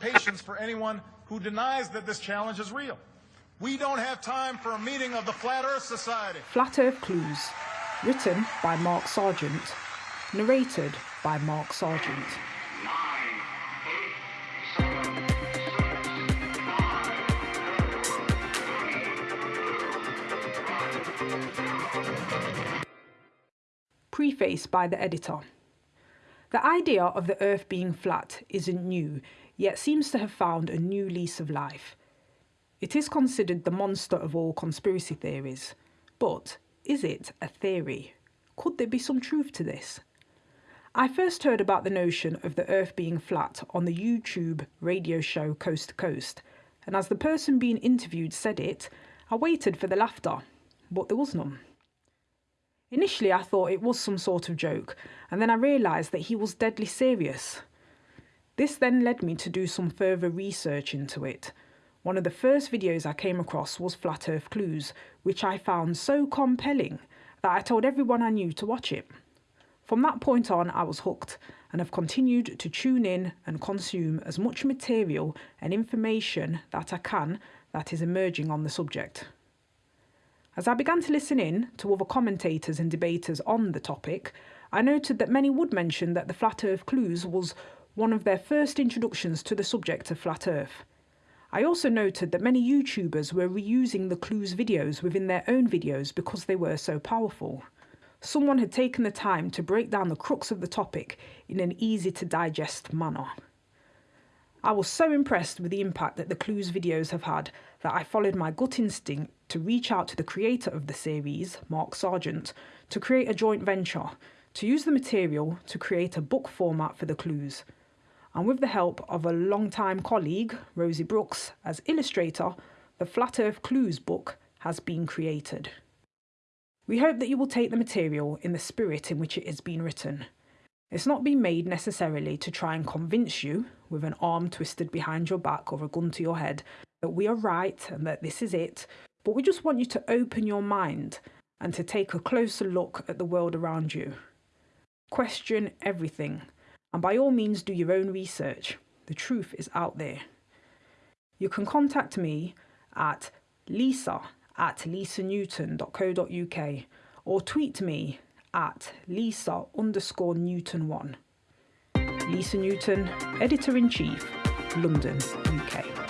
patience for anyone who denies that this challenge is real. We don't have time for a meeting of the Flat Earth Society. Flat Earth Clues, written by Mark Sargent, narrated by Mark Sargent. Preface by the editor. The idea of the Earth being flat isn't new, yet seems to have found a new lease of life. It is considered the monster of all conspiracy theories. But is it a theory? Could there be some truth to this? I first heard about the notion of the Earth being flat on the YouTube radio show Coast to Coast, and as the person being interviewed said it, I waited for the laughter, but there was none. Initially, I thought it was some sort of joke, and then I realised that he was deadly serious. This then led me to do some further research into it. One of the first videos I came across was Flat Earth Clues, which I found so compelling that I told everyone I knew to watch it. From that point on, I was hooked and have continued to tune in and consume as much material and information that I can that is emerging on the subject. As I began to listen in to other commentators and debaters on the topic, I noted that many would mention that the Flat Earth Clues was one of their first introductions to the subject of Flat Earth. I also noted that many YouTubers were reusing the Clues videos within their own videos because they were so powerful. Someone had taken the time to break down the crux of the topic in an easy to digest manner. I was so impressed with the impact that the Clues videos have had that I followed my gut instinct to reach out to the creator of the series, Mark Sargent, to create a joint venture, to use the material to create a book format for the clues. And with the help of a long-time colleague, Rosie Brooks, as illustrator, the Flat Earth Clues book has been created. We hope that you will take the material in the spirit in which it has been written. It's not been made necessarily to try and convince you, with an arm twisted behind your back or a gun to your head, that we are right and that this is it, but we just want you to open your mind and to take a closer look at the world around you. Question everything, and by all means do your own research. The truth is out there. You can contact me at lisa at lisanewton.co.uk or tweet me at lisa underscore newton1. Lisa Newton, Editor-in-Chief, London, UK.